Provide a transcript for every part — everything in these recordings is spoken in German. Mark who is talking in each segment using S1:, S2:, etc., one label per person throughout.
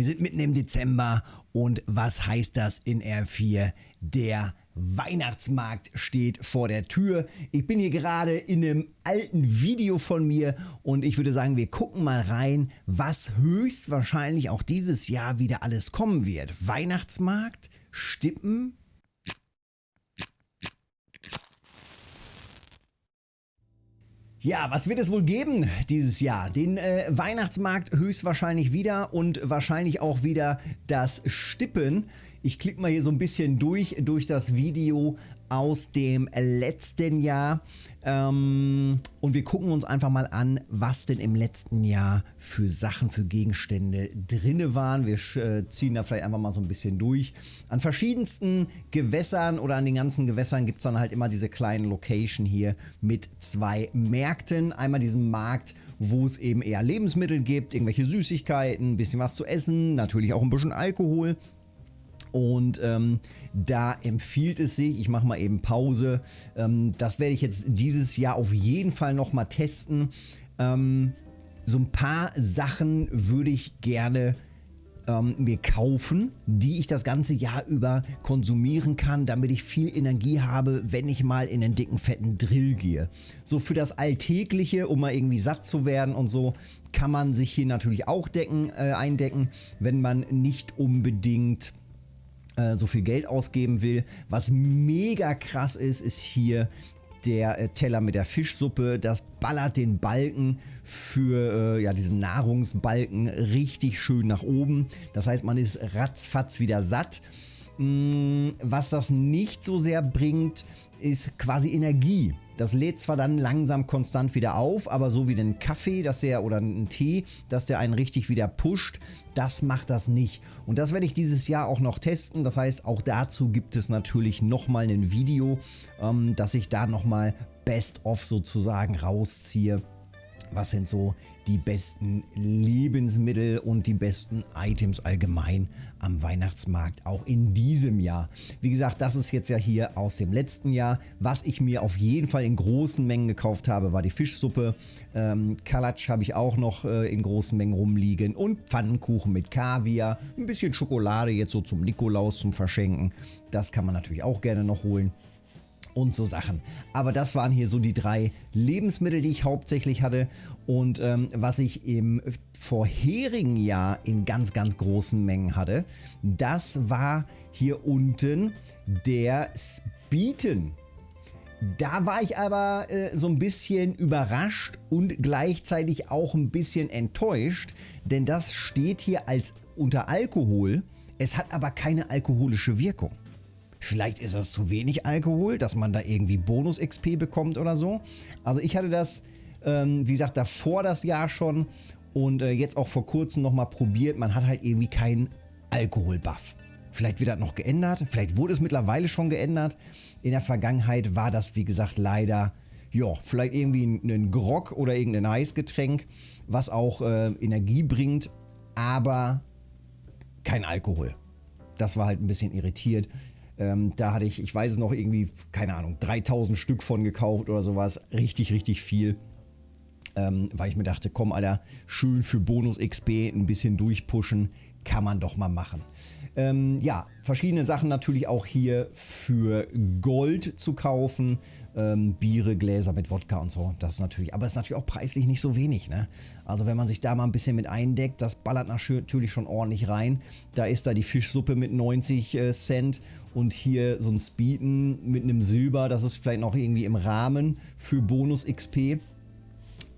S1: Wir sind mitten im Dezember und was heißt das in R4? Der Weihnachtsmarkt steht vor der Tür. Ich bin hier gerade in einem alten Video von mir und ich würde sagen, wir gucken mal rein, was höchstwahrscheinlich auch dieses Jahr wieder alles kommen wird. Weihnachtsmarkt, Stippen, Ja, was wird es wohl geben dieses Jahr? Den äh, Weihnachtsmarkt höchstwahrscheinlich wieder und wahrscheinlich auch wieder das Stippen. Ich klicke mal hier so ein bisschen durch, durch das Video aus dem letzten Jahr. Ähm, und wir gucken uns einfach mal an, was denn im letzten Jahr für Sachen, für Gegenstände drinne waren. Wir äh, ziehen da vielleicht einfach mal so ein bisschen durch. An verschiedensten Gewässern oder an den ganzen Gewässern gibt es dann halt immer diese kleinen Location hier mit zwei Märkten. Einmal diesen Markt, wo es eben eher Lebensmittel gibt, irgendwelche Süßigkeiten, ein bisschen was zu essen, natürlich auch ein bisschen Alkohol. Und ähm, da empfiehlt es sich, ich mache mal eben Pause, ähm, das werde ich jetzt dieses Jahr auf jeden Fall nochmal testen. Ähm, so ein paar Sachen würde ich gerne ähm, mir kaufen, die ich das ganze Jahr über konsumieren kann, damit ich viel Energie habe, wenn ich mal in einen dicken, fetten Drill gehe. So für das Alltägliche, um mal irgendwie satt zu werden und so, kann man sich hier natürlich auch decken, äh, eindecken, wenn man nicht unbedingt äh, so viel Geld ausgeben will. Was mega krass ist, ist hier der äh, Teller mit der Fischsuppe. Das ballert den Balken für äh, ja, diesen Nahrungsbalken richtig schön nach oben. Das heißt, man ist ratzfatz wieder satt. Mm, was das nicht so sehr bringt, ist quasi Energie. Das lädt zwar dann langsam konstant wieder auf, aber so wie den Kaffee dass der, oder einen Tee, dass der einen richtig wieder pusht, das macht das nicht. Und das werde ich dieses Jahr auch noch testen. Das heißt, auch dazu gibt es natürlich nochmal ein Video, ähm, dass ich da nochmal Best-of sozusagen rausziehe. Was sind so die besten Lebensmittel und die besten Items allgemein am Weihnachtsmarkt, auch in diesem Jahr. Wie gesagt, das ist jetzt ja hier aus dem letzten Jahr. Was ich mir auf jeden Fall in großen Mengen gekauft habe, war die Fischsuppe. Ähm, Kalatsch habe ich auch noch äh, in großen Mengen rumliegen und Pfannenkuchen mit Kaviar. Ein bisschen Schokolade jetzt so zum Nikolaus zum Verschenken. Das kann man natürlich auch gerne noch holen und so Sachen. Aber das waren hier so die drei Lebensmittel, die ich hauptsächlich hatte und ähm, was ich im vorherigen Jahr in ganz, ganz großen Mengen hatte, das war hier unten der Speeten. Da war ich aber äh, so ein bisschen überrascht und gleichzeitig auch ein bisschen enttäuscht, denn das steht hier als unter Alkohol, es hat aber keine alkoholische Wirkung. Vielleicht ist das zu wenig Alkohol, dass man da irgendwie Bonus-XP bekommt oder so. Also ich hatte das, ähm, wie gesagt, davor das Jahr schon und äh, jetzt auch vor kurzem nochmal probiert. Man hat halt irgendwie keinen Alkohol-Buff. Vielleicht wird das noch geändert, vielleicht wurde es mittlerweile schon geändert. In der Vergangenheit war das, wie gesagt, leider, ja, vielleicht irgendwie ein Grog oder irgendein Eisgetränk, was auch äh, Energie bringt, aber kein Alkohol. Das war halt ein bisschen irritiert. Ähm, da hatte ich, ich weiß es noch, irgendwie, keine Ahnung, 3000 Stück von gekauft oder sowas. Richtig, richtig viel. Ähm, weil ich mir dachte, komm, Alter, schön für Bonus XP ein bisschen durchpushen, kann man doch mal machen. Ähm, ja, verschiedene Sachen natürlich auch hier für Gold zu kaufen. Ähm, Biere, Gläser mit Wodka und so. Das natürlich, aber ist natürlich auch preislich nicht so wenig. Ne? Also wenn man sich da mal ein bisschen mit eindeckt, das ballert natürlich schon ordentlich rein. Da ist da die Fischsuppe mit 90 äh, Cent und hier so ein Speeden mit einem Silber. Das ist vielleicht noch irgendwie im Rahmen für Bonus XP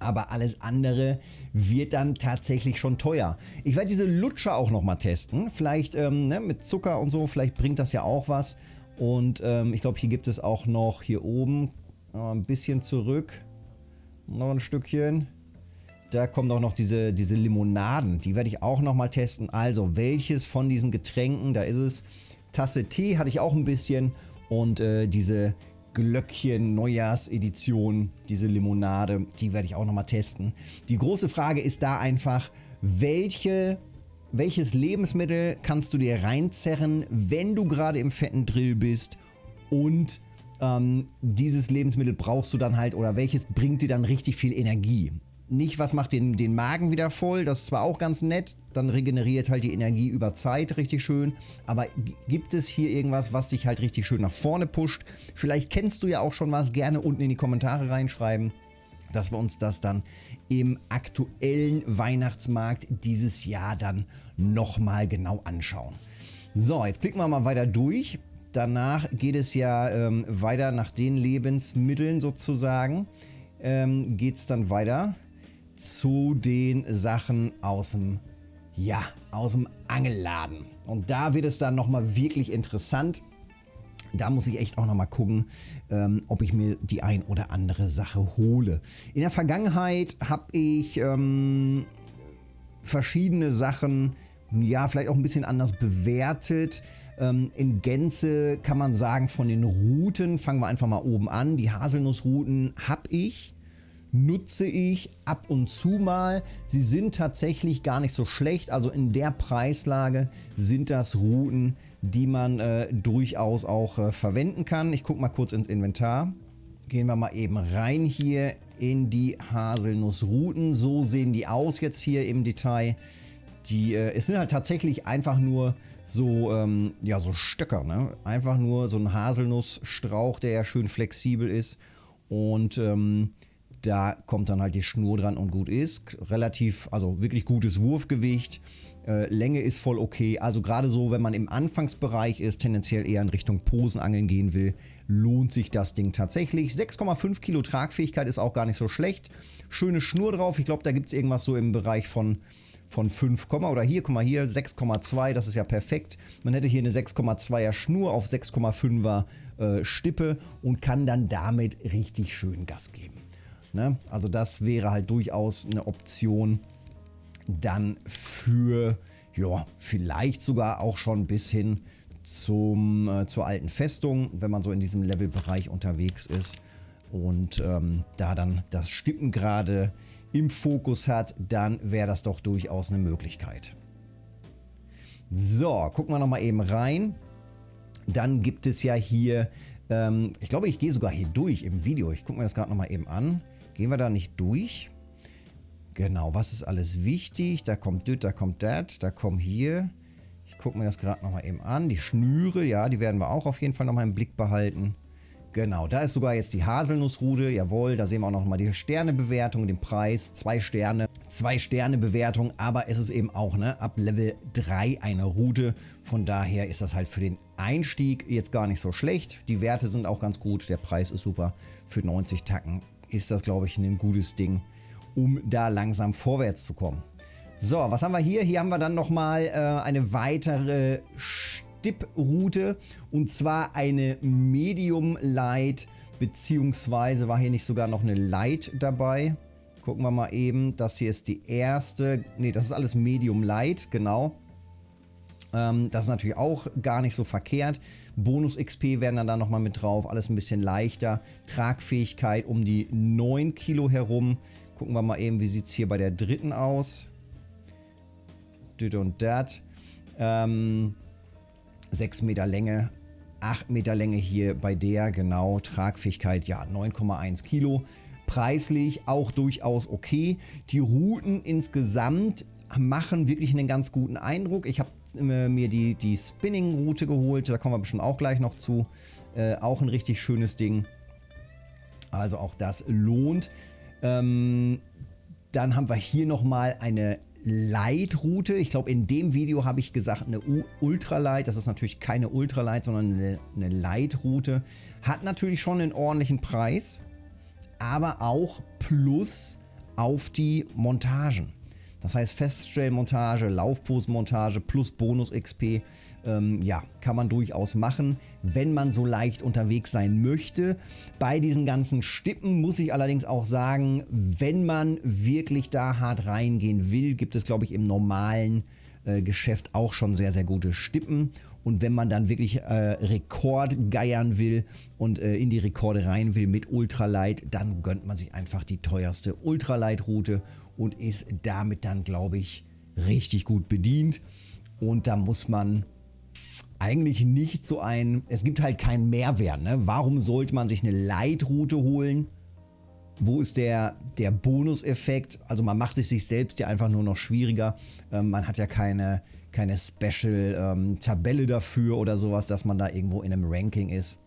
S1: aber alles andere wird dann tatsächlich schon teuer. Ich werde diese Lutscher auch nochmal testen, vielleicht ähm, ne, mit Zucker und so, vielleicht bringt das ja auch was. Und ähm, ich glaube, hier gibt es auch noch hier oben ein bisschen zurück, noch ein Stückchen. Da kommen auch noch diese, diese Limonaden, die werde ich auch nochmal testen. Also, welches von diesen Getränken, da ist es. Tasse Tee hatte ich auch ein bisschen und äh, diese Glöckchen Neujahrsedition, diese Limonade, die werde ich auch nochmal testen. Die große Frage ist da einfach, welche, welches Lebensmittel kannst du dir reinzerren, wenn du gerade im fetten Drill bist und ähm, dieses Lebensmittel brauchst du dann halt oder welches bringt dir dann richtig viel Energie. Nicht, was macht den, den Magen wieder voll, das ist zwar auch ganz nett, dann regeneriert halt die Energie über Zeit richtig schön, aber gibt es hier irgendwas, was dich halt richtig schön nach vorne pusht? Vielleicht kennst du ja auch schon was, gerne unten in die Kommentare reinschreiben, dass wir uns das dann im aktuellen Weihnachtsmarkt dieses Jahr dann nochmal genau anschauen. So, jetzt klicken wir mal weiter durch. Danach geht es ja ähm, weiter nach den Lebensmitteln sozusagen. Ähm, geht es dann weiter zu den Sachen aus dem, ja, aus dem Angelladen. Und da wird es dann nochmal wirklich interessant. Da muss ich echt auch nochmal gucken, ähm, ob ich mir die ein oder andere Sache hole. In der Vergangenheit habe ich ähm, verschiedene Sachen ja, vielleicht auch ein bisschen anders bewertet. Ähm, in Gänze kann man sagen, von den Routen, fangen wir einfach mal oben an. Die Haselnussrouten habe ich, nutze ich ab und zu mal. Sie sind tatsächlich gar nicht so schlecht. Also in der Preislage sind das Routen, die man äh, durchaus auch äh, verwenden kann. Ich gucke mal kurz ins Inventar. Gehen wir mal eben rein hier in die Haselnussrouten. So sehen die aus jetzt hier im Detail. Die, äh, es sind halt tatsächlich einfach nur so, ähm, ja, so Stöcker, ne? Einfach nur so ein Haselnussstrauch, der ja schön flexibel ist. Und ähm, da kommt dann halt die Schnur dran und gut ist. Relativ, also wirklich gutes Wurfgewicht. Äh, Länge ist voll okay. Also gerade so, wenn man im Anfangsbereich ist, tendenziell eher in Richtung Posenangeln gehen will, lohnt sich das Ding tatsächlich. 6,5 Kilo Tragfähigkeit ist auch gar nicht so schlecht. Schöne Schnur drauf. Ich glaube, da gibt es irgendwas so im Bereich von von 5, oder hier, guck mal hier, 6,2, das ist ja perfekt. Man hätte hier eine 6,2er Schnur auf 6,5er äh, Stippe und kann dann damit richtig schön Gas geben. Ne? Also das wäre halt durchaus eine Option dann für, ja, vielleicht sogar auch schon bis hin zum, äh, zur alten Festung, wenn man so in diesem Levelbereich unterwegs ist und ähm, da dann das Stippen gerade im Fokus hat, dann wäre das doch durchaus eine Möglichkeit. So, gucken wir nochmal eben rein. Dann gibt es ja hier, ähm, ich glaube, ich gehe sogar hier durch im Video. Ich gucke mir das gerade nochmal eben an. Gehen wir da nicht durch? Genau, was ist alles wichtig? Da kommt das, da kommt das, da kommt hier. Ich gucke mir das gerade nochmal eben an. Die Schnüre, ja, die werden wir auch auf jeden Fall nochmal im Blick behalten. Genau, da ist sogar jetzt die Haselnussrude, jawohl, da sehen wir auch noch mal die Sternebewertung, den Preis, zwei Sterne, zwei Sterne Bewertung, aber es ist eben auch ne, ab Level 3 eine Route, von daher ist das halt für den Einstieg jetzt gar nicht so schlecht, die Werte sind auch ganz gut, der Preis ist super, für 90 Tacken ist das glaube ich ein gutes Ding, um da langsam vorwärts zu kommen. So, was haben wir hier? Hier haben wir dann nochmal äh, eine weitere St Dip-Route und zwar eine Medium Light beziehungsweise war hier nicht sogar noch eine Light dabei. Gucken wir mal eben, das hier ist die erste, ne das ist alles Medium Light, genau. Ähm, das ist natürlich auch gar nicht so verkehrt. Bonus XP werden dann da nochmal mit drauf, alles ein bisschen leichter. Tragfähigkeit um die 9 Kilo herum. Gucken wir mal eben, wie sieht es hier bei der dritten aus. Dit und dat. Ähm, 6 Meter Länge, 8 Meter Länge hier bei der, genau, Tragfähigkeit, ja, 9,1 Kilo. Preislich auch durchaus okay. Die Routen insgesamt machen wirklich einen ganz guten Eindruck. Ich habe mir die, die Spinning-Route geholt, da kommen wir bestimmt auch gleich noch zu. Äh, auch ein richtig schönes Ding. Also auch das lohnt. Ähm, dann haben wir hier nochmal eine Light-Route. Ich glaube, in dem Video habe ich gesagt, eine Ultralight. Das ist natürlich keine Ultralight, sondern eine, eine Light-Route. Hat natürlich schon einen ordentlichen Preis, aber auch Plus auf die Montagen. Das heißt Feststellmontage, Laufposenmontage plus Bonus XP, ähm, ja, kann man durchaus machen, wenn man so leicht unterwegs sein möchte. Bei diesen ganzen Stippen muss ich allerdings auch sagen, wenn man wirklich da hart reingehen will, gibt es glaube ich im normalen äh, Geschäft auch schon sehr, sehr gute Stippen. Und wenn man dann wirklich äh, Rekord geiern will und äh, in die Rekorde rein will mit Ultralight, dann gönnt man sich einfach die teuerste Ultralight-Route und ist damit dann, glaube ich, richtig gut bedient. Und da muss man eigentlich nicht so ein, es gibt halt keinen Mehrwert. Ne? Warum sollte man sich eine Light-Route holen? wo ist der, der Bonuseffekt? Also man macht es sich selbst ja einfach nur noch schwieriger. Ähm, man hat ja keine, keine Special-Tabelle ähm, dafür oder sowas, dass man da irgendwo in einem Ranking ist.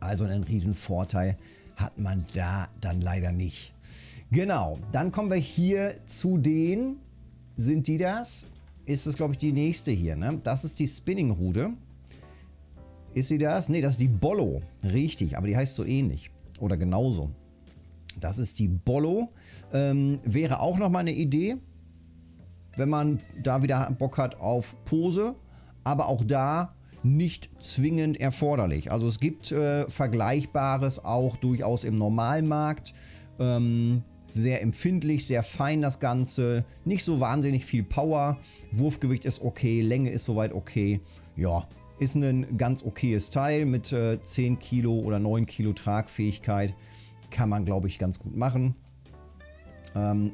S1: Also einen riesen Vorteil hat man da dann leider nicht. Genau, dann kommen wir hier zu den, sind die das? Ist das glaube ich die nächste hier, ne? Das ist die Spinning-Rute. Ist sie das? Ne, das ist die Bollo. Richtig, aber die heißt so ähnlich. Oder genauso. Das ist die Bollo. Ähm, wäre auch nochmal eine Idee, wenn man da wieder Bock hat auf Pose. Aber auch da nicht zwingend erforderlich. Also es gibt äh, Vergleichbares auch durchaus im Normalmarkt. Ähm, sehr empfindlich, sehr fein das Ganze. Nicht so wahnsinnig viel Power. Wurfgewicht ist okay, Länge ist soweit okay. Ja, ist ein ganz okayes Teil mit äh, 10 Kilo oder 9 Kilo Tragfähigkeit. Kann man, glaube ich, ganz gut machen. Ähm,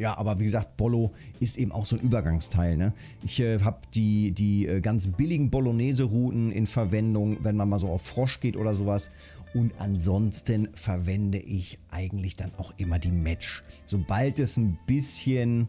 S1: ja, aber wie gesagt, Bollo ist eben auch so ein Übergangsteil. Ne? Ich äh, habe die, die äh, ganz billigen Bolognese-Routen in Verwendung, wenn man mal so auf Frosch geht oder sowas. Und ansonsten verwende ich eigentlich dann auch immer die Match. Sobald es ein bisschen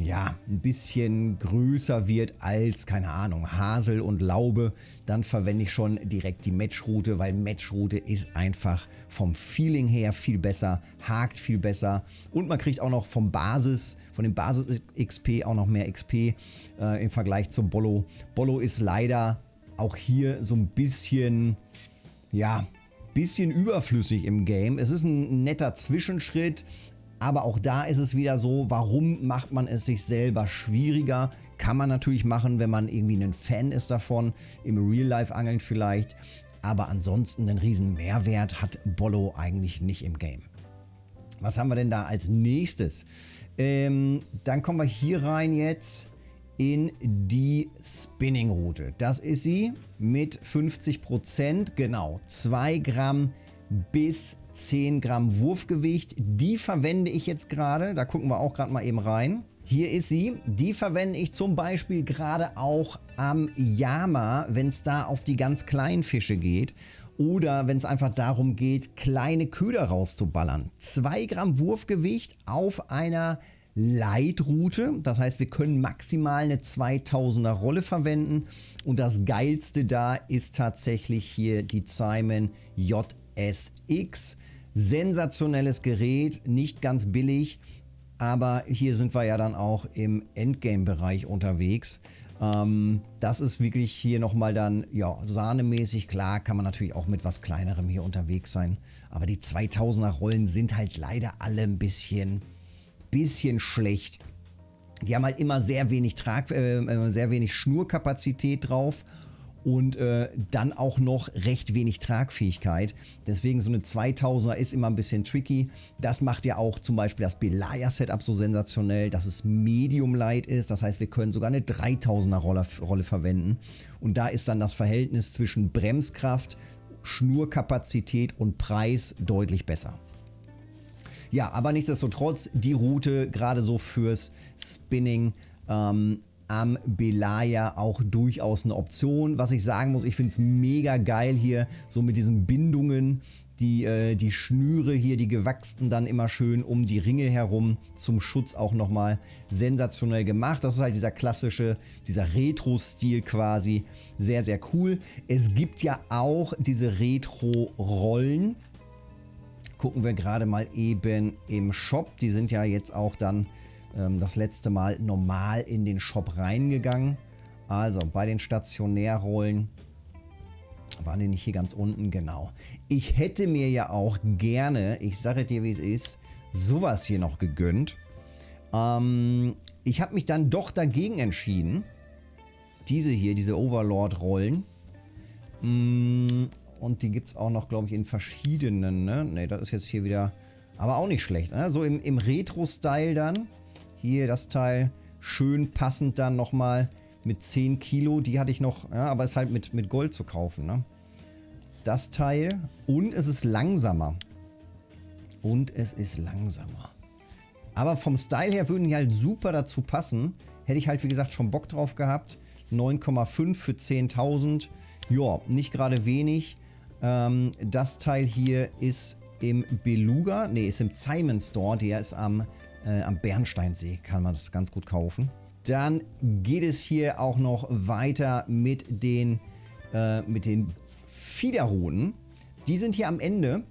S1: ja, ein bisschen größer wird als, keine Ahnung, Hasel und Laube, dann verwende ich schon direkt die Matchroute, weil Matchroute ist einfach vom Feeling her viel besser, hakt viel besser und man kriegt auch noch vom Basis, von dem Basis-XP auch noch mehr XP äh, im Vergleich zum Bollo. Bollo ist leider auch hier so ein bisschen, ja, bisschen überflüssig im Game. Es ist ein netter Zwischenschritt, aber auch da ist es wieder so, warum macht man es sich selber schwieriger? Kann man natürlich machen, wenn man irgendwie ein Fan ist davon, im Real-Life-Angeln vielleicht. Aber ansonsten einen riesen Mehrwert hat Bollo eigentlich nicht im Game. Was haben wir denn da als nächstes? Ähm, dann kommen wir hier rein jetzt in die Spinning-Route. Das ist sie mit 50%, genau 2 Gramm bis 10 Gramm Wurfgewicht. Die verwende ich jetzt gerade. Da gucken wir auch gerade mal eben rein. Hier ist sie. Die verwende ich zum Beispiel gerade auch am Yama, wenn es da auf die ganz kleinen Fische geht. Oder wenn es einfach darum geht, kleine Köder rauszuballern. 2 Gramm Wurfgewicht auf einer Leitroute. Das heißt, wir können maximal eine 2000er Rolle verwenden. Und das Geilste da ist tatsächlich hier die Simon J SX. Sensationelles Gerät, nicht ganz billig, aber hier sind wir ja dann auch im Endgame-Bereich unterwegs. Ähm, das ist wirklich hier nochmal dann, ja, sahnemäßig. Klar kann man natürlich auch mit was kleinerem hier unterwegs sein. Aber die 2000er Rollen sind halt leider alle ein bisschen, bisschen schlecht. Die haben halt immer sehr wenig Trag, äh, sehr wenig Schnurkapazität drauf und äh, dann auch noch recht wenig Tragfähigkeit. Deswegen so eine 2000er ist immer ein bisschen tricky. Das macht ja auch zum Beispiel das Belaya Setup so sensationell, dass es Medium Light ist. Das heißt, wir können sogar eine 3000er Rolle, Rolle verwenden. Und da ist dann das Verhältnis zwischen Bremskraft, Schnurkapazität und Preis deutlich besser. Ja, aber nichtsdestotrotz die Route gerade so fürs Spinning ähm, am Belaya auch durchaus eine Option. Was ich sagen muss, ich finde es mega geil hier, so mit diesen Bindungen, die, äh, die Schnüre hier, die gewachsten dann immer schön um die Ringe herum zum Schutz auch nochmal sensationell gemacht. Das ist halt dieser klassische, dieser Retro-Stil quasi. Sehr, sehr cool. Es gibt ja auch diese Retro-Rollen. Gucken wir gerade mal eben im Shop. Die sind ja jetzt auch dann ähm, das letzte Mal normal in den Shop reingegangen. Also bei den Stationärrollen waren die nicht hier ganz unten, genau. Ich hätte mir ja auch gerne, ich sage dir wie es ist, sowas hier noch gegönnt. Ähm, ich habe mich dann doch dagegen entschieden. Diese hier, diese Overlord-Rollen. Mm, und die gibt es auch noch, glaube ich, in verschiedenen. Ne, ne das ist jetzt hier wieder, aber auch nicht schlecht. Ne? So im, im Retro-Style dann. Hier das Teil schön passend dann nochmal mit 10 Kilo. Die hatte ich noch, ja, aber ist halt mit, mit Gold zu kaufen. Ne? Das Teil und es ist langsamer. Und es ist langsamer. Aber vom Style her würden die halt super dazu passen. Hätte ich halt wie gesagt schon Bock drauf gehabt. 9,5 für 10.000. Ja, nicht gerade wenig. Ähm, das Teil hier ist im Beluga, ne, ist im Simon Store, der ist am, äh, am Bernsteinsee, kann man das ganz gut kaufen. Dann geht es hier auch noch weiter mit den, äh, mit den Fiederrouten. Die sind hier am Ende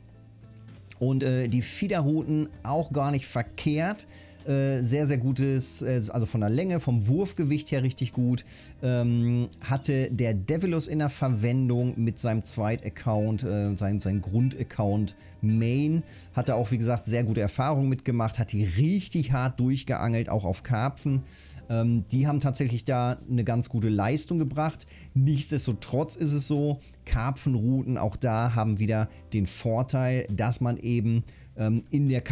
S1: und äh, die Fiederrouten auch gar nicht verkehrt. Äh, sehr, sehr gutes, äh, also von der Länge, vom Wurfgewicht her richtig gut. Ähm, hatte der Devilus in der Verwendung mit seinem Zweit-Account, äh, sein, sein Grund-Account Main. Hatte auch, wie gesagt, sehr gute Erfahrungen mitgemacht, hat die richtig hart durchgeangelt, auch auf Karpfen. Ähm, die haben tatsächlich da eine ganz gute Leistung gebracht. Nichtsdestotrotz ist es so, Karpfenrouten auch da haben wieder den Vorteil, dass man eben ähm, in, der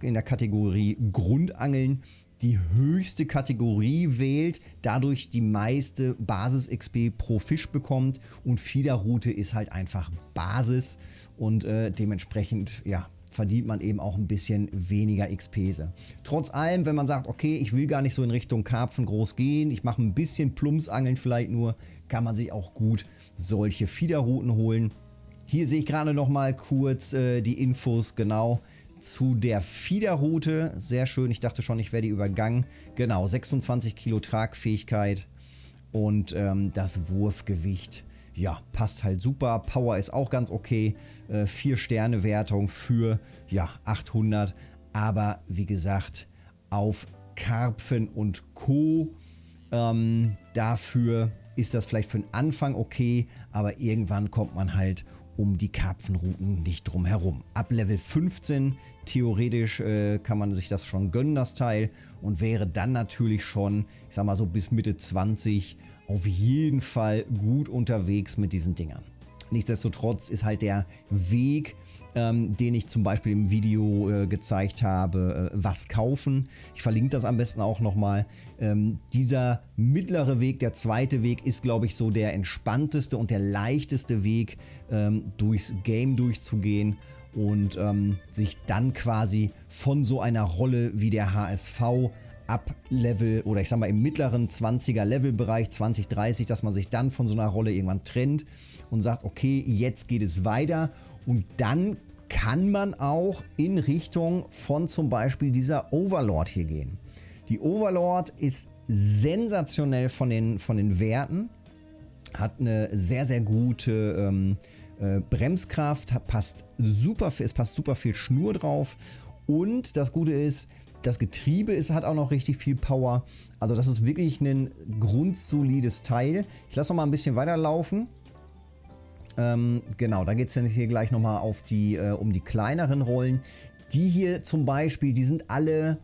S1: in der Kategorie Grundangeln die höchste Kategorie wählt, dadurch die meiste Basis-XP pro Fisch bekommt und Fiederroute ist halt einfach Basis und äh, dementsprechend ja, verdient man eben auch ein bisschen weniger XP. Trotz allem, wenn man sagt, okay, ich will gar nicht so in Richtung Karpfen groß gehen, ich mache ein bisschen Plumpsangeln vielleicht nur, kann man sich auch gut solche Fiederrouten holen. Hier sehe ich gerade noch mal kurz äh, die Infos genau zu der Fiederroute. Sehr schön, ich dachte schon, ich werde die übergangen. Genau, 26 Kilo Tragfähigkeit und ähm, das Wurfgewicht ja, passt halt super. Power ist auch ganz okay. 4 äh, Sterne Wertung für ja, 800. Aber wie gesagt, auf Karpfen und Co. Ähm, dafür ist das vielleicht für den Anfang okay, aber irgendwann kommt man halt um die Karpfenrouten nicht drum herum. Ab Level 15 theoretisch äh, kann man sich das schon gönnen, das Teil, und wäre dann natürlich schon, ich sag mal so bis Mitte 20 auf jeden Fall gut unterwegs mit diesen Dingern. Nichtsdestotrotz ist halt der Weg, ähm, den ich zum Beispiel im Video äh, gezeigt habe, äh, was kaufen. Ich verlinke das am besten auch nochmal. Ähm, dieser mittlere Weg, der zweite Weg, ist glaube ich so der entspannteste und der leichteste Weg, ähm, durchs Game durchzugehen und ähm, sich dann quasi von so einer Rolle wie der HSV ab Level oder ich sag mal im mittleren 20er Levelbereich, 20, 30, dass man sich dann von so einer Rolle irgendwann trennt und sagt, okay, jetzt geht es weiter und dann kann man auch in Richtung von zum Beispiel dieser Overlord hier gehen. Die Overlord ist sensationell von den, von den Werten, hat eine sehr, sehr gute ähm, äh, Bremskraft, passt super, es passt super viel Schnur drauf und das Gute ist, das Getriebe ist, hat auch noch richtig viel Power. Also das ist wirklich ein grundsolides Teil. Ich lasse noch mal ein bisschen weiterlaufen. Ähm, genau, da geht es dann hier gleich nochmal auf die, äh, um die kleineren Rollen. Die hier zum Beispiel, die sind alle,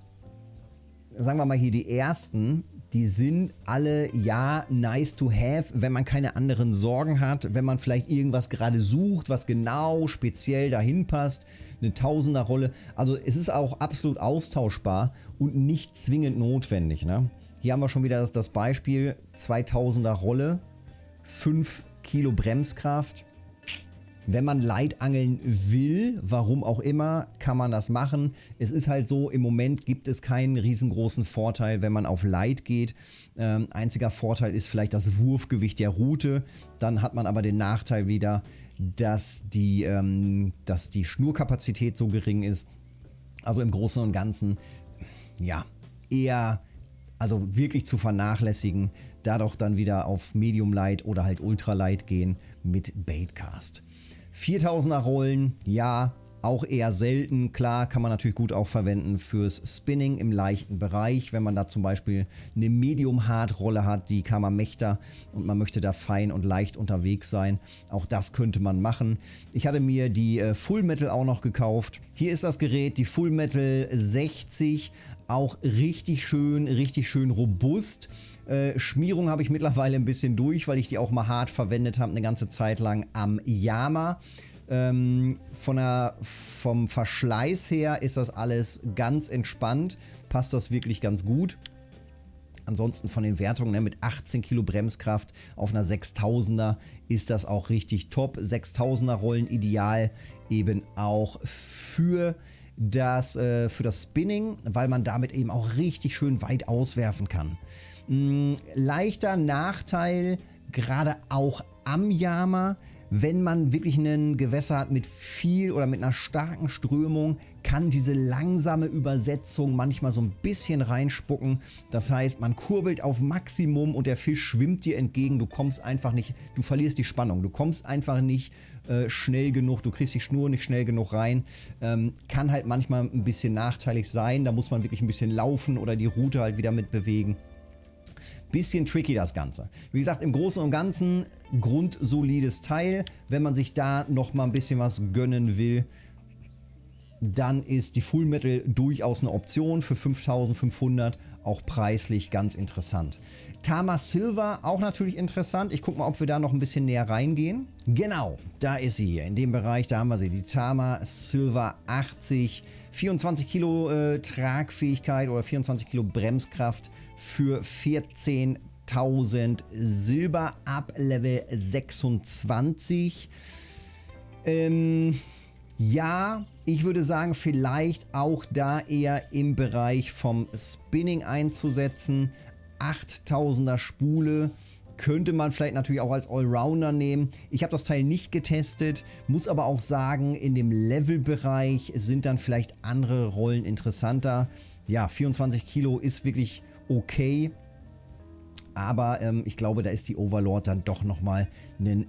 S1: sagen wir mal hier die ersten, die sind alle ja nice to have, wenn man keine anderen Sorgen hat, wenn man vielleicht irgendwas gerade sucht, was genau speziell dahin passt, eine Tausender-Rolle. Also es ist auch absolut austauschbar und nicht zwingend notwendig. Ne? Hier haben wir schon wieder das, das Beispiel 2000er Rolle, 5 Kilo Bremskraft. Wenn man Leitangeln will, warum auch immer, kann man das machen. Es ist halt so, im Moment gibt es keinen riesengroßen Vorteil, wenn man auf Light geht. Ähm, einziger Vorteil ist vielleicht das Wurfgewicht der Route. Dann hat man aber den Nachteil wieder, dass die, ähm, dass die Schnurkapazität so gering ist. Also im Großen und Ganzen, ja, eher also wirklich zu vernachlässigen, da doch dann wieder auf Medium Light oder halt Ultra Light gehen mit Baitcast. 4000er Rollen, ja, auch eher selten. Klar, kann man natürlich gut auch verwenden fürs Spinning im leichten Bereich, wenn man da zum Beispiel eine Medium-Hard-Rolle hat, die Kammermächter und man möchte da fein und leicht unterwegs sein. Auch das könnte man machen. Ich hatte mir die äh, Full Metal auch noch gekauft. Hier ist das Gerät, die Full Metal 60, auch richtig schön, richtig schön robust. Äh, Schmierung habe ich mittlerweile ein bisschen durch, weil ich die auch mal hart verwendet habe, eine ganze Zeit lang am Yama. Ähm, von der, vom Verschleiß her ist das alles ganz entspannt, passt das wirklich ganz gut. Ansonsten von den Wertungen ne, mit 18 Kilo Bremskraft auf einer 6000er ist das auch richtig top. 6000er Rollen ideal eben auch für das, äh, für das Spinning, weil man damit eben auch richtig schön weit auswerfen kann. Hm, leichter Nachteil, gerade auch am Yama, wenn man wirklich ein Gewässer hat mit viel oder mit einer starken Strömung, kann diese langsame Übersetzung manchmal so ein bisschen reinspucken. Das heißt, man kurbelt auf Maximum und der Fisch schwimmt dir entgegen. Du kommst einfach nicht, du verlierst die Spannung. Du kommst einfach nicht äh, schnell genug, du kriegst die Schnur nicht schnell genug rein. Ähm, kann halt manchmal ein bisschen nachteilig sein. Da muss man wirklich ein bisschen laufen oder die Route halt wieder mit bewegen. Bisschen tricky das Ganze. Wie gesagt, im Großen und Ganzen grundsolides Teil. Wenn man sich da noch mal ein bisschen was gönnen will, dann ist die Full Metal durchaus eine Option für 5500, auch preislich ganz interessant. Tama Silver auch natürlich interessant. Ich gucke mal, ob wir da noch ein bisschen näher reingehen. Genau, da ist sie hier. In dem Bereich, da haben wir sie. Die Tama Silver 80. 24 Kilo äh, Tragfähigkeit oder 24 Kilo Bremskraft für 14.000 Silber ab Level 26. Ähm, ja, ich würde sagen, vielleicht auch da eher im Bereich vom Spinning einzusetzen. 8000er Spule könnte man vielleicht natürlich auch als Allrounder nehmen. Ich habe das Teil nicht getestet, muss aber auch sagen, in dem Levelbereich sind dann vielleicht andere Rollen interessanter. Ja, 24 Kilo ist wirklich okay, aber ähm, ich glaube, da ist die Overlord dann doch nochmal einen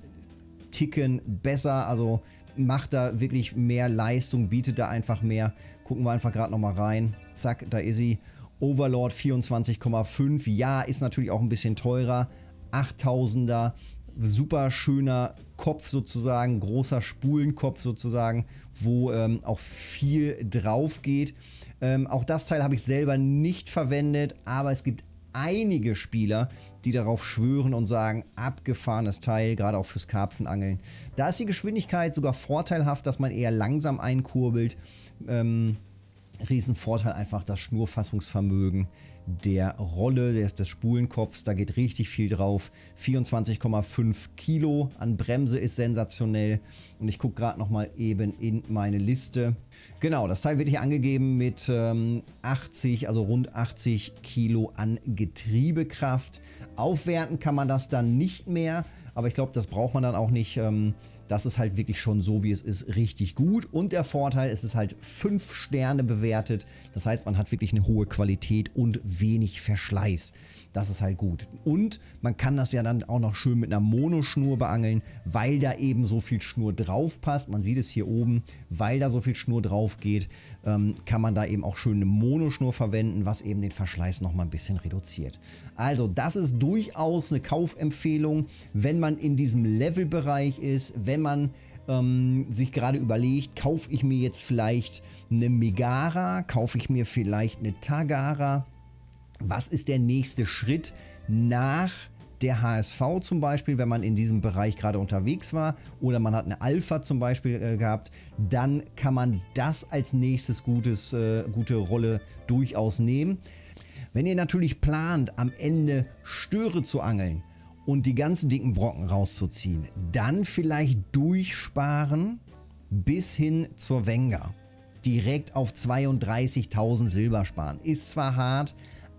S1: Ticken besser. Also macht da wirklich mehr Leistung, bietet da einfach mehr. Gucken wir einfach gerade nochmal rein. Zack, da ist sie. Overlord 24,5. Ja, ist natürlich auch ein bisschen teurer. 8000er, super schöner Kopf sozusagen, großer Spulenkopf sozusagen, wo ähm, auch viel drauf geht. Ähm, auch das Teil habe ich selber nicht verwendet, aber es gibt einige Spieler, die darauf schwören und sagen, abgefahrenes Teil, gerade auch fürs Karpfenangeln. Da ist die Geschwindigkeit sogar vorteilhaft, dass man eher langsam einkurbelt. Ähm, Riesenvorteil einfach das Schnurfassungsvermögen der Rolle des, des Spulenkopfs. Da geht richtig viel drauf. 24,5 Kilo an Bremse ist sensationell. Und ich gucke gerade nochmal eben in meine Liste. Genau, das Teil wird hier angegeben mit ähm, 80, also rund 80 Kilo an Getriebekraft. Aufwerten kann man das dann nicht mehr. Aber ich glaube, das braucht man dann auch nicht. Ähm, das ist halt wirklich schon so, wie es ist, richtig gut. Und der Vorteil, es ist halt 5 Sterne bewertet. Das heißt, man hat wirklich eine hohe Qualität und wenig Verschleiß. Das ist halt gut. Und man kann das ja dann auch noch schön mit einer Monoschnur beangeln, weil da eben so viel Schnur drauf passt. Man sieht es hier oben, weil da so viel Schnur drauf geht, ähm, kann man da eben auch schön eine Monoschnur verwenden, was eben den Verschleiß noch mal ein bisschen reduziert. Also das ist durchaus eine Kaufempfehlung, wenn man in diesem Levelbereich ist, wenn man ähm, sich gerade überlegt, kaufe ich mir jetzt vielleicht eine Megara, kaufe ich mir vielleicht eine Tagara, was ist der nächste Schritt nach der HSV zum Beispiel, wenn man in diesem Bereich gerade unterwegs war oder man hat eine Alpha zum Beispiel äh, gehabt, dann kann man das als nächstes gutes, äh, gute Rolle durchaus nehmen. Wenn ihr natürlich plant, am Ende Störe zu angeln und die ganzen dicken Brocken rauszuziehen, dann vielleicht durchsparen bis hin zur Wenger. Direkt auf 32.000 Silber sparen. Ist zwar hart,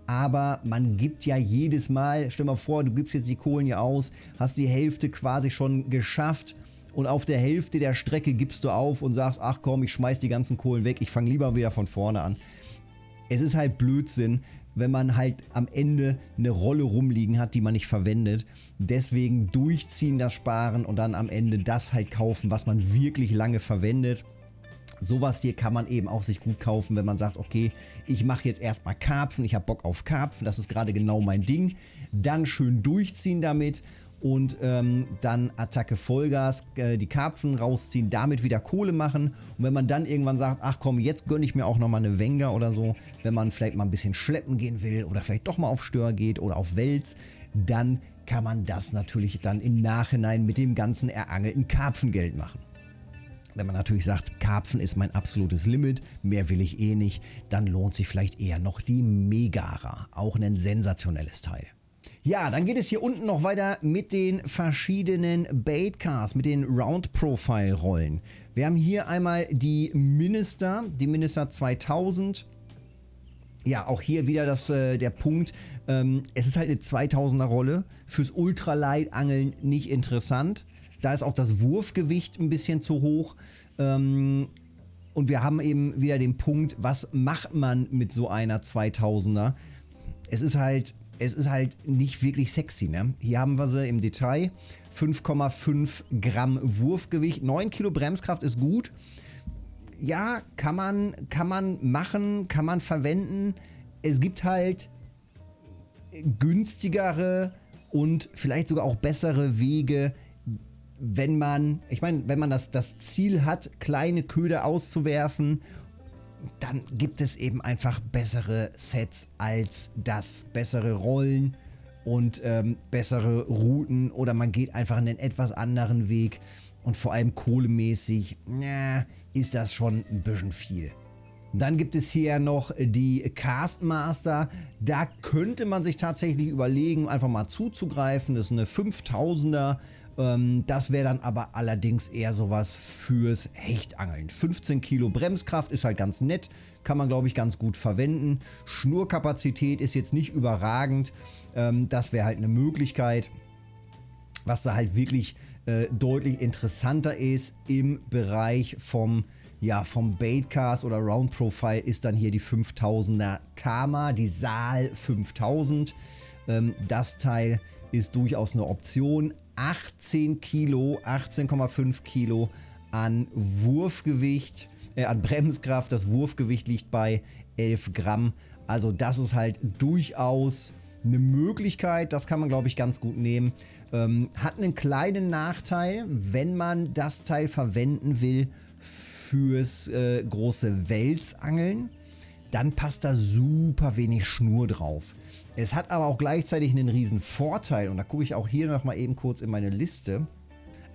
S1: aber man gibt ja jedes Mal, stell mal vor, du gibst jetzt die Kohlen hier aus, hast die Hälfte quasi schon geschafft und auf der Hälfte der Strecke gibst du auf und sagst, ach komm, ich schmeiß die ganzen Kohlen weg, ich fange lieber wieder von vorne an. Es ist halt Blödsinn, wenn man halt am Ende eine Rolle rumliegen hat, die man nicht verwendet. Deswegen durchziehen das Sparen und dann am Ende das halt kaufen, was man wirklich lange verwendet. Sowas hier kann man eben auch sich gut kaufen, wenn man sagt, okay, ich mache jetzt erstmal Karpfen, ich habe Bock auf Karpfen, das ist gerade genau mein Ding. Dann schön durchziehen damit und ähm, dann Attacke Vollgas, äh, die Karpfen rausziehen, damit wieder Kohle machen. Und wenn man dann irgendwann sagt, ach komm, jetzt gönne ich mir auch nochmal eine Wenger oder so, wenn man vielleicht mal ein bisschen schleppen gehen will oder vielleicht doch mal auf Stör geht oder auf Wels, dann kann man das natürlich dann im Nachhinein mit dem ganzen erangelten Karpfengeld machen. Wenn man natürlich sagt, Karpfen ist mein absolutes Limit, mehr will ich eh nicht, dann lohnt sich vielleicht eher noch die Megara. Auch ein sensationelles Teil. Ja, dann geht es hier unten noch weiter mit den verschiedenen Baitcars, mit den Round Profile Rollen. Wir haben hier einmal die Minister, die Minister 2000. Ja, auch hier wieder das, äh, der Punkt, ähm, es ist halt eine 2000er Rolle, fürs Ultralight Angeln nicht interessant Da ist auch das Wurfgewicht ein bisschen zu hoch. Ähm, und wir haben eben wieder den Punkt, was macht man mit so einer 2000er? Es ist halt, es ist halt nicht wirklich sexy. Ne? Hier haben wir sie im Detail. 5,5 Gramm Wurfgewicht, 9 Kilo Bremskraft ist gut. Ja, kann man, kann man machen, kann man verwenden. Es gibt halt günstigere und vielleicht sogar auch bessere Wege, wenn man, ich meine, wenn man das, das Ziel hat, kleine Köder auszuwerfen, dann gibt es eben einfach bessere Sets als das. Bessere Rollen und ähm, bessere Routen oder man geht einfach einen etwas anderen Weg und vor allem kohlemäßig, na, ist das schon ein bisschen viel. Dann gibt es hier noch die Castmaster. Da könnte man sich tatsächlich überlegen, einfach mal zuzugreifen. Das ist eine 5000er. Ähm, das wäre dann aber allerdings eher sowas fürs Hechtangeln. 15 Kilo Bremskraft ist halt ganz nett. Kann man glaube ich ganz gut verwenden. Schnurkapazität ist jetzt nicht überragend. Ähm, das wäre halt eine Möglichkeit. Was da halt wirklich äh, deutlich interessanter ist im Bereich vom ja, vom Baitcast oder Round Profile ist dann hier die 5000er Tama, die Saal 5000. Ähm, das Teil ist durchaus eine Option. 18 Kilo, 18,5 Kilo an Wurfgewicht, äh, an Bremskraft. Das Wurfgewicht liegt bei 11 Gramm. Also das ist halt durchaus eine Möglichkeit, das kann man glaube ich ganz gut nehmen. Ähm, hat einen kleinen Nachteil, wenn man das Teil verwenden will fürs äh, große Welsangeln, dann passt da super wenig Schnur drauf. Es hat aber auch gleichzeitig einen riesen Vorteil und da gucke ich auch hier noch mal eben kurz in meine Liste.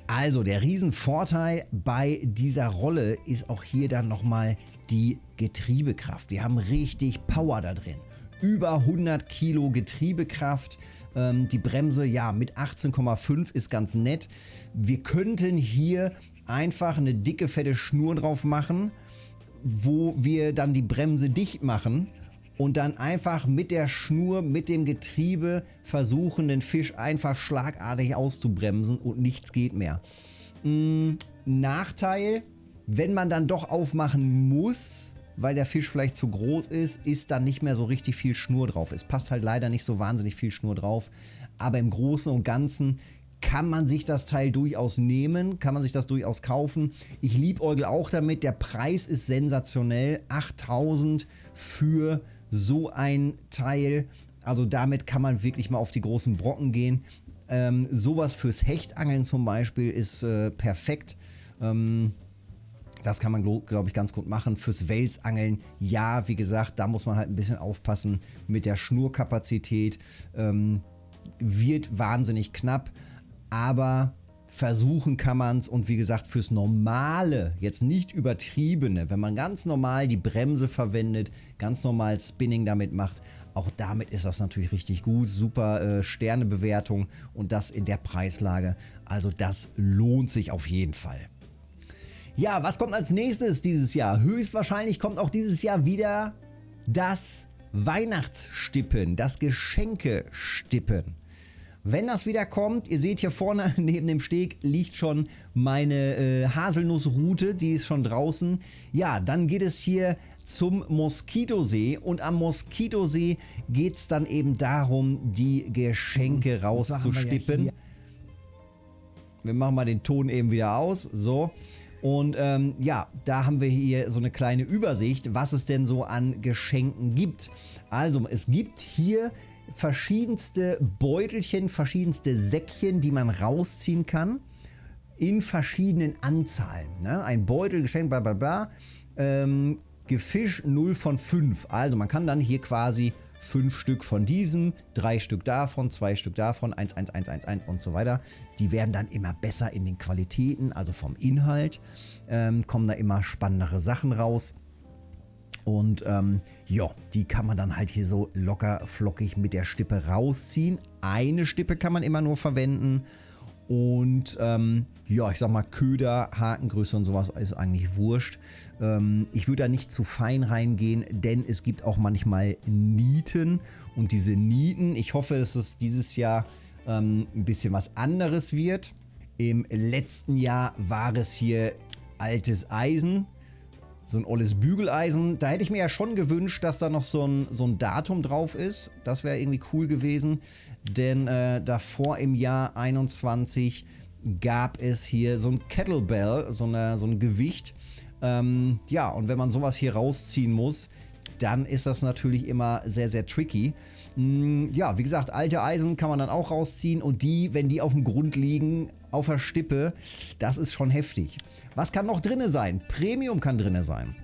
S1: Also der Riesenvorteil bei dieser Rolle ist auch hier dann nochmal die Getriebekraft. Wir haben richtig Power da drin. Über 100 Kilo Getriebekraft. Ähm, die Bremse ja mit 18,5 ist ganz nett. Wir könnten hier einfach eine dicke, fette Schnur drauf machen, wo wir dann die Bremse dicht machen und dann einfach mit der Schnur, mit dem Getriebe versuchen, den Fisch einfach schlagartig auszubremsen und nichts geht mehr. Hm, Nachteil, wenn man dann doch aufmachen muss, weil der Fisch vielleicht zu groß ist, ist dann nicht mehr so richtig viel Schnur drauf. Es passt halt leider nicht so wahnsinnig viel Schnur drauf, aber im Großen und Ganzen kann man sich das Teil durchaus nehmen, kann man sich das durchaus kaufen. Ich liebäugel auch damit, der Preis ist sensationell, 8000 für so ein Teil. Also damit kann man wirklich mal auf die großen Brocken gehen. Ähm, sowas fürs Hechtangeln zum Beispiel ist äh, perfekt. Ähm, das kann man, glaube ich, ganz gut machen. Fürs Welsangeln, ja, wie gesagt, da muss man halt ein bisschen aufpassen mit der Schnurkapazität. Ähm, wird wahnsinnig knapp aber versuchen kann man es und wie gesagt fürs normale, jetzt nicht übertriebene, wenn man ganz normal die Bremse verwendet, ganz normal Spinning damit macht, auch damit ist das natürlich richtig gut, super äh, Sternebewertung und das in der Preislage, also das lohnt sich auf jeden Fall. Ja, was kommt als nächstes dieses Jahr? Höchstwahrscheinlich kommt auch dieses Jahr wieder das Weihnachtsstippen, das Geschenkestippen. Wenn das wieder kommt, ihr seht hier vorne neben dem Steg liegt schon meine äh, Haselnussroute, die ist schon draußen. Ja, dann geht es hier zum Moskitosee und am Moskitosee geht es dann eben darum, die Geschenke rauszustippen. Wir, ja wir machen mal den Ton eben wieder aus, so. Und ähm, ja, da haben wir hier so eine kleine Übersicht, was es denn so an Geschenken gibt. Also, es gibt hier verschiedenste Beutelchen, verschiedenste Säckchen, die man rausziehen kann in verschiedenen Anzahlen. Ne? Ein Beutel, Geschenk, bla bla bla. Ähm, Gefisch 0 von 5. Also man kann dann hier quasi 5 Stück von diesem, 3 Stück davon, 2 Stück davon, 1, 1, 1, 1, 1 und so weiter. Die werden dann immer besser in den Qualitäten, also vom Inhalt. Ähm, kommen da immer spannendere Sachen raus. Und ähm, ja, die kann man dann halt hier so locker flockig mit der Stippe rausziehen. Eine Stippe kann man immer nur verwenden. Und ähm, ja, ich sag mal, Köder, Hakengröße und sowas ist eigentlich wurscht. Ähm, ich würde da nicht zu fein reingehen, denn es gibt auch manchmal Nieten. Und diese Nieten, ich hoffe, dass es dieses Jahr ähm, ein bisschen was anderes wird. Im letzten Jahr war es hier altes Eisen, so ein olles Bügeleisen. Da hätte ich mir ja schon gewünscht, dass da noch so ein, so ein Datum drauf ist. Das wäre irgendwie cool gewesen, denn äh, davor im Jahr 21 gab es hier so ein Kettlebell, so, eine, so ein Gewicht. Ähm, ja, und wenn man sowas hier rausziehen muss, dann ist das natürlich immer sehr, sehr tricky. Hm, ja, wie gesagt, alte Eisen kann man dann auch rausziehen und die, wenn die auf dem Grund liegen, auf der Stippe, das ist schon heftig. Was kann noch drinne sein? Premium kann drinne sein.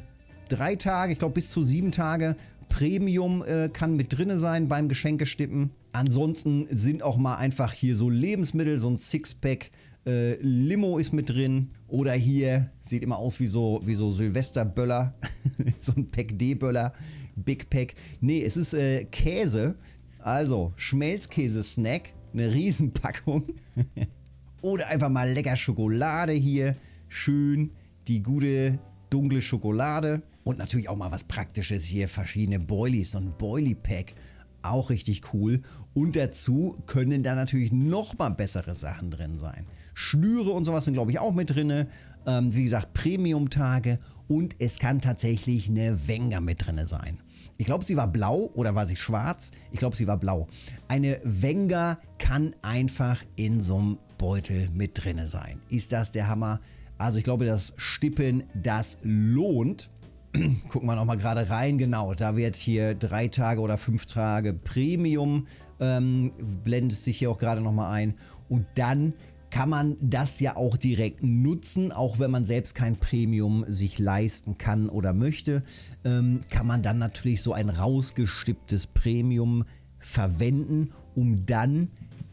S1: Drei Tage, ich glaube bis zu sieben Tage Premium äh, kann mit drinne sein beim Geschenkestippen. Ansonsten sind auch mal einfach hier so Lebensmittel, so ein Sixpack äh, Limo ist mit drin. Oder hier, sieht immer aus wie so, wie so Silvesterböller. so ein Pack D-Böller. Big Pack. Nee, es ist äh, Käse. Also Schmelzkäse-Snack. Eine Riesenpackung. Oder einfach mal lecker Schokolade hier. Schön die gute dunkle Schokolade. Und natürlich auch mal was Praktisches hier. Verschiedene Boilies. So ein Boilie-Pack auch richtig cool. Und dazu können da natürlich nochmal bessere Sachen drin sein. Schnüre und sowas sind glaube ich auch mit drin. Ähm, wie gesagt, Premium-Tage und es kann tatsächlich eine Wenger mit drin sein. Ich glaube, sie war blau oder war sie schwarz? Ich glaube, sie war blau. Eine Wenger kann einfach in so einem Beutel mit drin sein. Ist das der Hammer? Also ich glaube, das Stippen, das lohnt. Gucken wir nochmal gerade rein. Genau, da wird hier drei Tage oder fünf Tage Premium, ähm, blendet sich hier auch gerade nochmal ein. Und dann kann man das ja auch direkt nutzen, auch wenn man selbst kein Premium sich leisten kann oder möchte, ähm, kann man dann natürlich so ein rausgestipptes Premium verwenden, um dann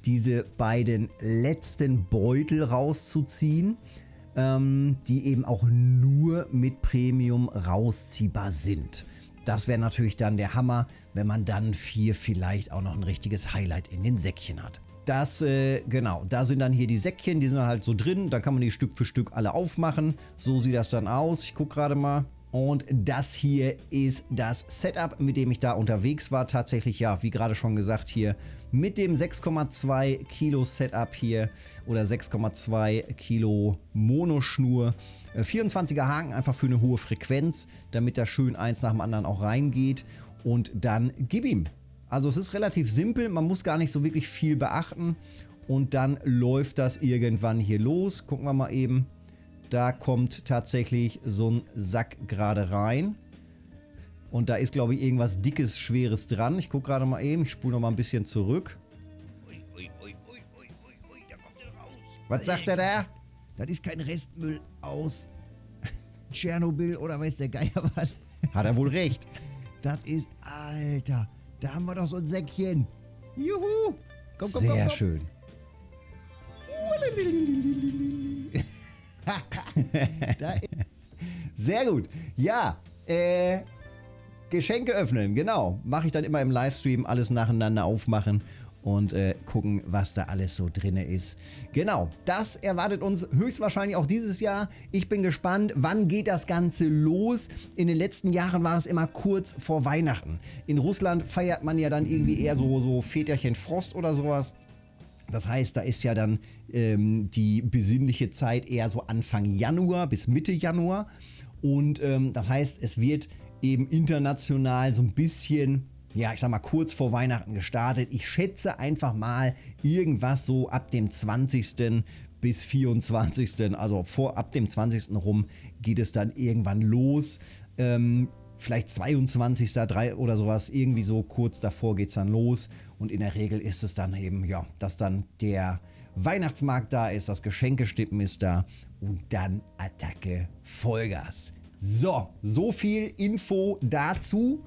S1: diese beiden letzten Beutel rauszuziehen, ähm, die eben auch nur mit Premium rausziehbar sind. Das wäre natürlich dann der Hammer, wenn man dann hier vielleicht auch noch ein richtiges Highlight in den Säckchen hat. Das, äh, genau, da sind dann hier die Säckchen, die sind dann halt so drin. Da kann man die Stück für Stück alle aufmachen. So sieht das dann aus. Ich gucke gerade mal. Und das hier ist das Setup, mit dem ich da unterwegs war. Tatsächlich, ja, wie gerade schon gesagt, hier mit dem 6,2 Kilo Setup hier oder 6,2 Kilo Monoschnur. 24er äh, Haken einfach für eine hohe Frequenz, damit da schön eins nach dem anderen auch reingeht. Und dann gib ihm. Also es ist relativ simpel, man muss gar nicht so wirklich viel beachten. Und dann läuft das irgendwann hier los. Gucken wir mal eben. Da kommt tatsächlich so ein Sack gerade rein. Und da ist, glaube ich, irgendwas Dickes, Schweres dran. Ich gucke gerade mal eben. Ich spule noch mal ein bisschen zurück. Ui, ui, ui, da kommt der raus. Was sagt er da?
S2: Das ist kein Restmüll aus Tschernobyl oder weiß der Geier was.
S1: Hat er wohl recht.
S2: Das ist, Alter, da haben wir doch so ein Säckchen. Juhu.
S1: Komm, komm, Sehr komm, komm. schön. Sehr gut. Ja, äh, Geschenke öffnen, genau. Mache ich dann immer im Livestream alles nacheinander aufmachen und äh, gucken, was da alles so drin ist. Genau, das erwartet uns höchstwahrscheinlich auch dieses Jahr. Ich bin gespannt, wann geht das Ganze los? In den letzten Jahren war es immer kurz vor Weihnachten. In Russland feiert man ja dann irgendwie eher so, so Väterchen Frost oder sowas. Das heißt, da ist ja dann ähm, die besinnliche Zeit eher so Anfang Januar bis Mitte Januar. Und ähm, das heißt, es wird eben international so ein bisschen, ja, ich sag mal, kurz vor Weihnachten gestartet. Ich schätze einfach mal irgendwas so ab dem 20. bis 24. Also vor ab dem 20. rum geht es dann irgendwann los. Ähm, vielleicht 22. oder sowas, irgendwie so kurz davor geht es dann los. Und in der Regel ist es dann eben, ja, dass dann der Weihnachtsmarkt da ist, das Geschenkestippen ist da und dann Attacke Vollgas. So, so viel Info dazu.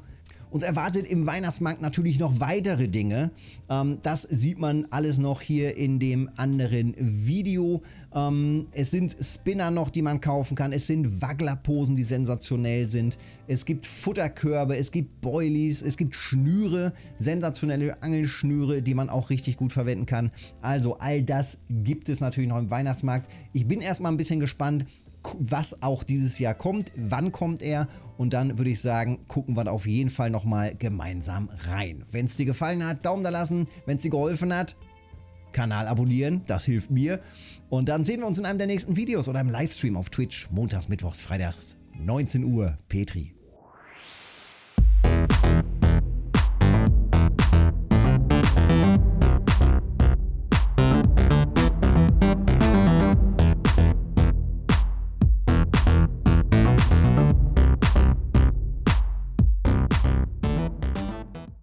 S1: Uns erwartet im Weihnachtsmarkt natürlich noch weitere Dinge. Ähm, das sieht man alles noch hier in dem anderen Video. Ähm, es sind Spinner noch, die man kaufen kann. Es sind Wagglerposen, die sensationell sind. Es gibt Futterkörbe, es gibt Boilies, es gibt Schnüre, sensationelle Angelschnüre, die man auch richtig gut verwenden kann. Also all das gibt es natürlich noch im Weihnachtsmarkt. Ich bin erstmal ein bisschen gespannt, was auch dieses Jahr kommt, wann kommt er und dann würde ich sagen, gucken wir auf jeden Fall nochmal gemeinsam rein. Wenn es dir gefallen hat, Daumen da lassen, wenn es dir geholfen hat, Kanal abonnieren, das hilft mir. Und dann sehen wir uns in einem der nächsten Videos oder im Livestream auf Twitch, montags, mittwochs, freitags, 19 Uhr. Petri.